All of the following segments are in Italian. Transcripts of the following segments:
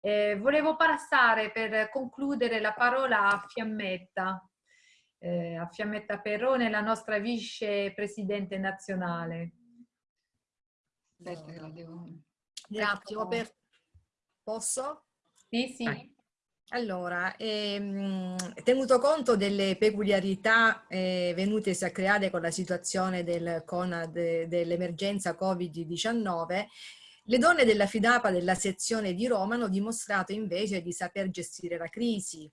Eh, volevo passare per concludere la parola a Fiammetta, eh, a Fiammetta Perrone, la nostra vicepresidente nazionale. Aspetta che la devo... Grazie, ecco. posso? Sì, sì. Vai. Allora, ehm, tenuto conto delle peculiarità eh, venutesi a creare con la situazione del CONAD dell'emergenza Covid-19, le donne della FIDAPA della sezione di Roma hanno dimostrato invece di saper gestire la crisi,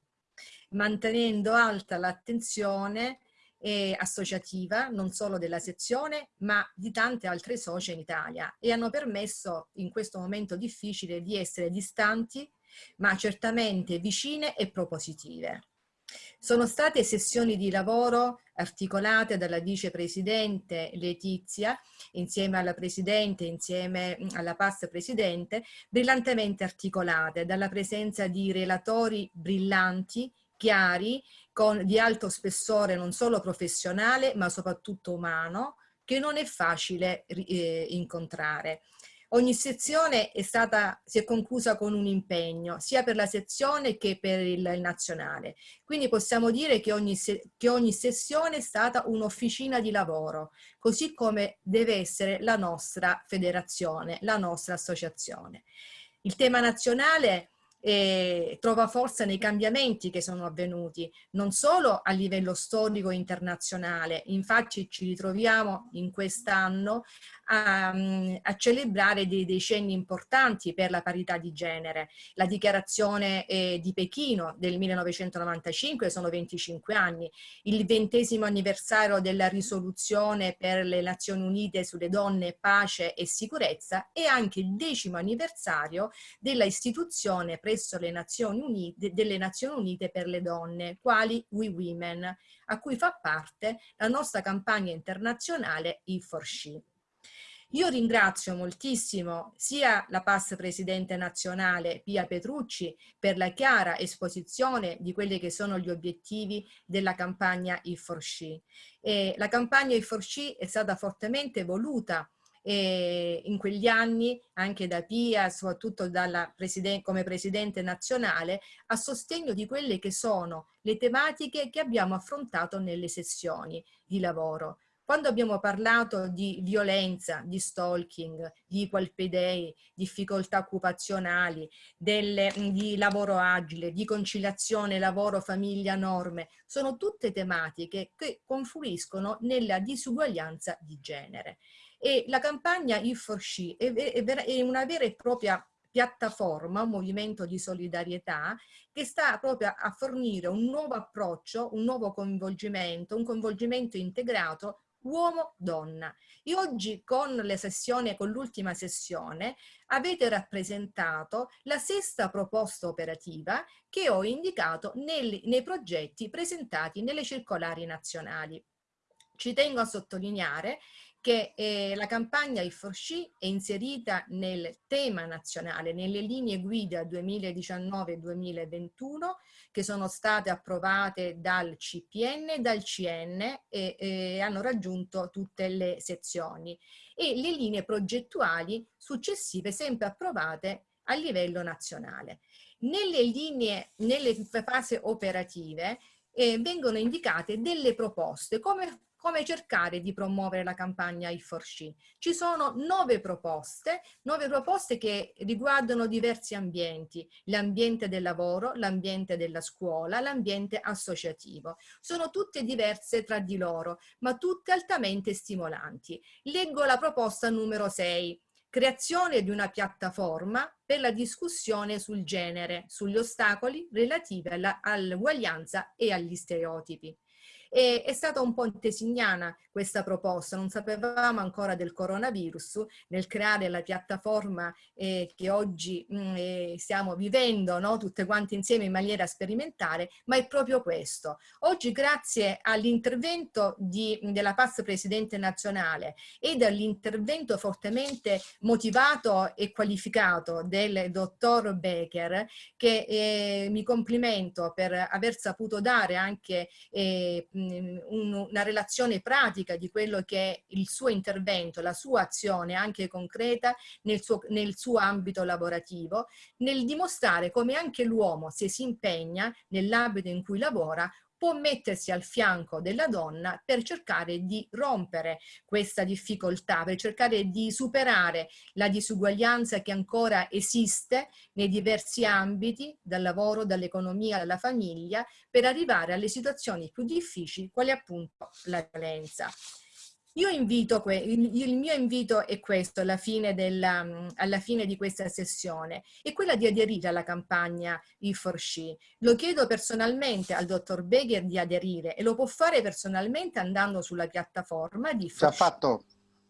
mantenendo alta l'attenzione eh, associativa, non solo della sezione, ma di tante altre socie in Italia e hanno permesso in questo momento difficile di essere distanti, ma certamente vicine e propositive. Sono state sessioni di lavoro articolate dalla vicepresidente Letizia insieme alla presidente, insieme mm, alla past presidente, brillantemente articolate dalla presenza di relatori brillanti, chiari, con, di alto spessore non solo professionale ma soprattutto umano, che non è facile eh, incontrare. Ogni sezione è stata, si è conclusa con un impegno, sia per la sezione che per il, il nazionale. Quindi possiamo dire che ogni, che ogni sessione è stata un'officina di lavoro, così come deve essere la nostra federazione, la nostra associazione. Il tema nazionale e trova forza nei cambiamenti che sono avvenuti, non solo a livello storico internazionale, infatti ci ritroviamo in quest'anno a, a, celebrare dei decenni importanti per la parità di genere. La dichiarazione eh, di Pechino del 1995 sono 25 anni, il ventesimo anniversario della risoluzione per le Nazioni Unite sulle donne, pace e sicurezza e anche il decimo anniversario della istituzione presso le Nazioni Unite, delle Nazioni Unite per le donne, quali We Women, a cui fa parte la nostra campagna internazionale E4She. Io ringrazio moltissimo sia la PAS Presidente Nazionale Pia Petrucci per la chiara esposizione di quelli che sono gli obiettivi della campagna E4She. la campagna E4She è stata fortemente voluta e in quegli anni anche da Pia, soprattutto president come Presidente nazionale, a sostegno di quelle che sono le tematiche che abbiamo affrontato nelle sessioni di lavoro. Quando abbiamo parlato di violenza, di stalking, di day, difficoltà occupazionali, delle, di lavoro agile, di conciliazione lavoro-famiglia-norme, sono tutte tematiche che confluiscono nella disuguaglianza di genere. E la campagna E4She è, è, è una vera e propria piattaforma, un movimento di solidarietà che sta proprio a fornire un nuovo approccio, un nuovo coinvolgimento, un coinvolgimento integrato uomo-donna. E oggi con le sessioni, con l'ultima sessione, avete rappresentato la sesta proposta operativa che ho indicato nel, nei progetti presentati nelle circolari nazionali. Ci tengo a sottolineare che eh, la campagna I4C è inserita nel tema nazionale, nelle linee guida 2019-2021 che sono state approvate dal CPN e dal CN e eh, hanno raggiunto tutte le sezioni e le linee progettuali successive sempre approvate a livello nazionale. Nelle linee, nelle fasi operative eh, vengono indicate delle proposte come come cercare di promuovere la campagna I4C. Ci sono nove proposte, nove proposte che riguardano diversi ambienti, l'ambiente del lavoro, l'ambiente della scuola, l'ambiente associativo. Sono tutte diverse tra di loro, ma tutte altamente stimolanti. Leggo la proposta numero 6, creazione di una piattaforma per la discussione sul genere, sugli ostacoli relativi all'uguaglianza e agli stereotipi. E è stata un po' tesignana questa proposta, non sapevamo ancora del coronavirus, nel creare la piattaforma eh, che oggi mh, mm, eh, stiamo vivendo no? tutte quante insieme in maniera sperimentale, ma è proprio questo. Oggi grazie all'intervento della PAS Presidente Nazionale e dall'intervento fortemente motivato e qualificato del dottor Becker, che eh, mi complimento per aver saputo dare anche eh, una relazione pratica di quello che è il suo intervento, la sua azione anche concreta nel suo, nel suo ambito lavorativo, nel dimostrare come anche l'uomo se si impegna nell'ambito in cui lavora può mettersi al fianco della donna per cercare di rompere questa difficoltà, per cercare di superare la disuguaglianza che ancora esiste nei diversi ambiti, dal lavoro, dall'economia, dalla famiglia, per arrivare alle situazioni più difficili, quali appunto la violenza. Io invito, il mio invito è questo alla fine, della, mm, alla fine di questa sessione, è quella di aderire alla campagna E4She. Lo chiedo personalmente al dottor Begher di aderire e lo può fare personalmente andando sulla piattaforma di E4She. Già fatto.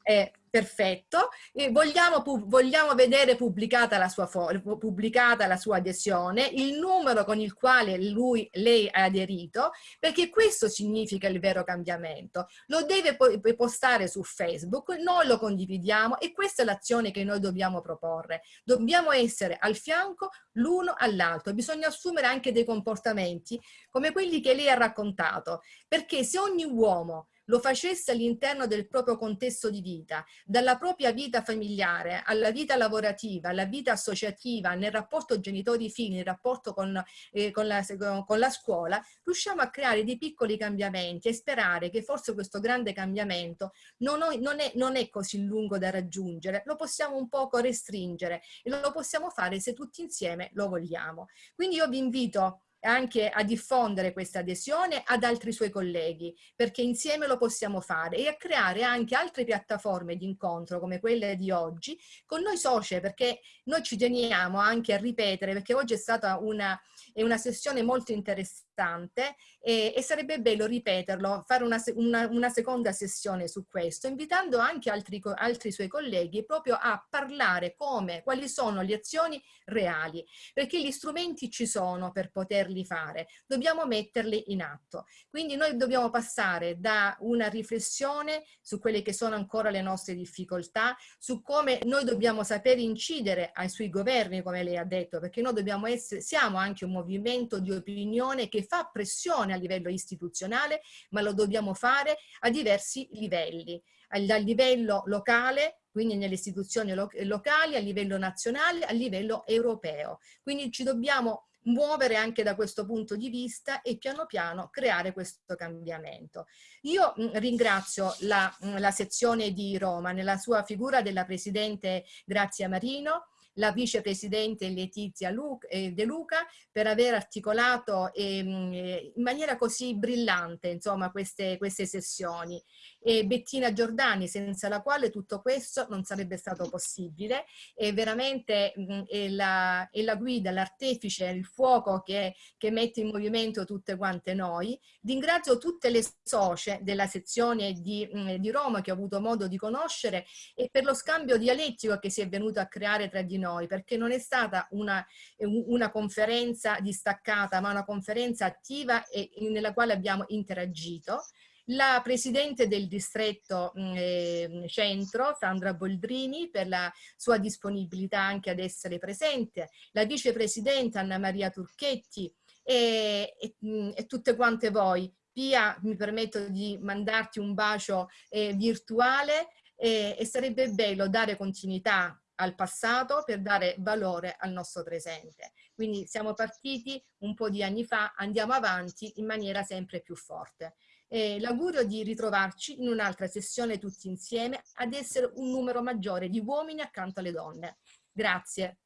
Eh, perfetto, vogliamo, vogliamo vedere pubblicata la, sua pubblicata la sua adesione, il numero con il quale lui, lei ha aderito, perché questo significa il vero cambiamento. Lo deve postare su Facebook, noi lo condividiamo e questa è l'azione che noi dobbiamo proporre. Dobbiamo essere al fianco l'uno all'altro, bisogna assumere anche dei comportamenti come quelli che lei ha raccontato, perché se ogni uomo lo facesse all'interno del proprio contesto di vita, dalla propria vita familiare alla vita lavorativa, alla vita associativa, nel rapporto genitori-figli, nel rapporto con, eh, con, la, con la scuola, riusciamo a creare dei piccoli cambiamenti e sperare che forse questo grande cambiamento non, ho, non, è, non è così lungo da raggiungere, lo possiamo un poco restringere e lo possiamo fare se tutti insieme lo vogliamo. Quindi io vi invito anche a diffondere questa adesione ad altri suoi colleghi, perché insieme lo possiamo fare e a creare anche altre piattaforme di incontro come quelle di oggi con noi socie, perché noi ci teniamo anche a ripetere, perché oggi è stata una, è una sessione molto interessante e, e sarebbe bello ripeterlo, fare una, una, una, seconda sessione su questo, invitando anche altri, altri suoi colleghi proprio a parlare come, quali sono le azioni reali, perché gli strumenti ci sono per poterli fare, dobbiamo metterli in atto. Quindi noi dobbiamo passare da una riflessione su quelle che sono ancora le nostre difficoltà, su come noi dobbiamo sapere incidere ai sui governi, come lei ha detto, perché noi dobbiamo essere, siamo anche un movimento di opinione che fa pressione a livello istituzionale, ma lo dobbiamo fare a diversi livelli, dal livello locale, quindi nelle istituzioni lo locali, a livello nazionale, a livello europeo. Quindi ci dobbiamo muovere anche da questo punto di vista e piano piano creare questo cambiamento. Io mh, ringrazio la, mh, la sezione di Roma nella sua figura della Presidente Grazia Marino, la vicepresidente Letizia eh, De Luca per aver articolato ehm, eh, in maniera così brillante insomma, queste, queste sessioni e Bettina Giordani senza la quale tutto questo non sarebbe stato possibile e veramente è, la, è la guida, l'artefice, il fuoco che, che mette in movimento tutte quante noi. Ringrazio tutte le socie della sezione di, mh, di Roma che ho avuto modo di conoscere e per lo scambio dialettico che si è venuto a creare tra di noi perché non è stata una, una conferenza distaccata ma una conferenza attiva e nella quale abbiamo interagito la presidente del distretto eh, centro, Sandra Boldrini, per la sua disponibilità anche ad essere presente, la vicepresidente Anna Maria Turchetti e, e, e tutte quante voi. Pia, mi permetto di mandarti un bacio eh, virtuale e, e sarebbe bello dare continuità al passato per dare valore al nostro presente. Quindi siamo partiti un po' di anni fa, andiamo avanti in maniera sempre più forte. L'augurio di ritrovarci in un'altra sessione tutti insieme ad essere un numero maggiore di uomini accanto alle donne. Grazie.